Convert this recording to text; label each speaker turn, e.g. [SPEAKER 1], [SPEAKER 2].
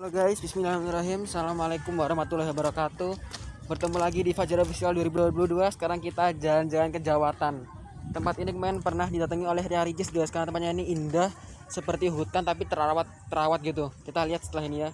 [SPEAKER 1] Halo guys, bismillahirrahmanirrahim. Assalamualaikum warahmatullahi wabarakatuh. Bertemu lagi di Fajar Official 2022 Sekarang kita jalan-jalan ke Jawatan. Tempat ini kemarin pernah didatangi oleh Ria Ricis guys. Karena tempatnya ini indah Seperti hutan tapi terawat terawat gitu. Kita lihat setelah ini ya.